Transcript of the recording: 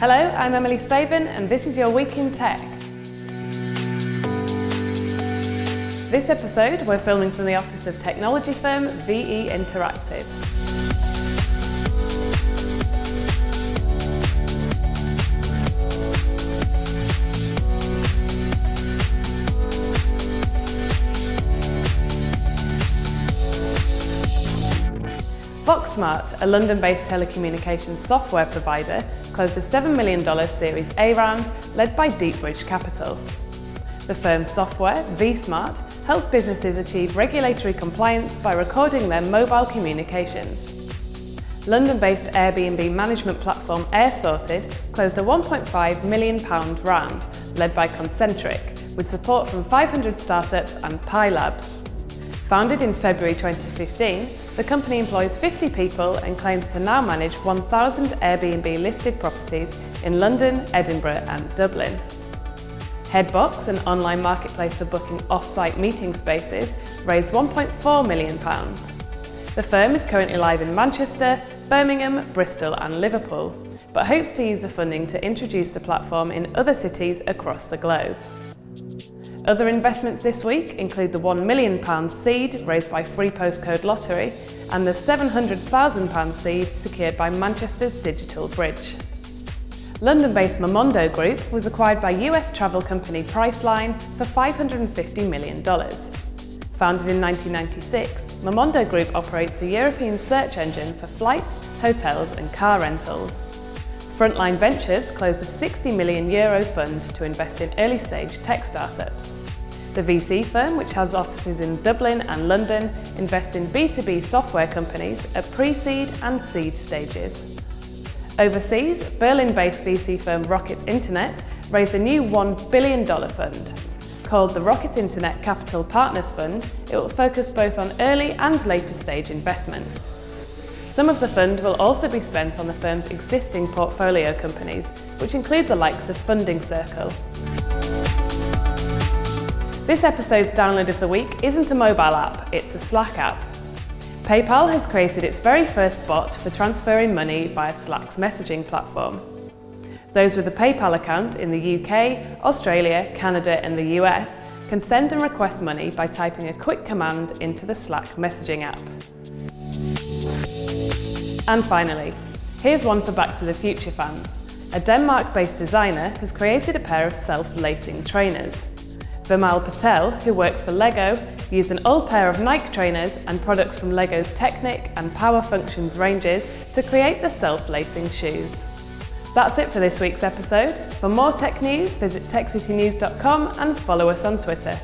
Hello, I'm Emily Spaven and this is your Week in Tech. This episode we're filming from the office of technology firm VE Interactive. VoxSmart, a London-based telecommunications software provider, closed a $7 million Series A round led by Deepbridge Capital. The firm's software, vSmart, helps businesses achieve regulatory compliance by recording their mobile communications. London-based Airbnb management platform AirSorted closed a £1.5 million round led by Concentric, with support from 500 startups and Pi Labs. Founded in February 2015, the company employs 50 people and claims to now manage 1,000 Airbnb listed properties in London, Edinburgh and Dublin. Headbox, an online marketplace for booking off-site meeting spaces, raised £1.4 million. The firm is currently live in Manchester, Birmingham, Bristol and Liverpool, but hopes to use the funding to introduce the platform in other cities across the globe. Other investments this week include the £1 million seed raised by Free Postcode Lottery and the £700,000 seed secured by Manchester's Digital Bridge. London-based Momondo Group was acquired by US travel company Priceline for $550 million. Founded in 1996, Momondo Group operates a European search engine for flights, hotels and car rentals. Frontline Ventures closed a 60 million euro fund to invest in early-stage tech startups. The VC firm, which has offices in Dublin and London, invests in B2B software companies at pre-seed and seed stages. Overseas, Berlin-based VC firm Rocket Internet raised a new $1 billion fund. Called the Rocket Internet Capital Partners Fund, it will focus both on early and later stage investments. Some of the fund will also be spent on the firm's existing portfolio companies, which include the likes of Funding Circle. This episode's download of the week isn't a mobile app, it's a Slack app. PayPal has created its very first bot for transferring money via Slack's messaging platform. Those with a PayPal account in the UK, Australia, Canada and the US can send and request money by typing a quick command into the Slack messaging app. And finally, here's one for Back to the Future fans. A Denmark-based designer has created a pair of self-lacing trainers. Vimal Patel, who works for LEGO, used an old pair of Nike trainers and products from LEGO's Technic and Power Functions ranges to create the self-lacing shoes. That's it for this week's episode. For more tech news, visit techcitynews.com and follow us on Twitter.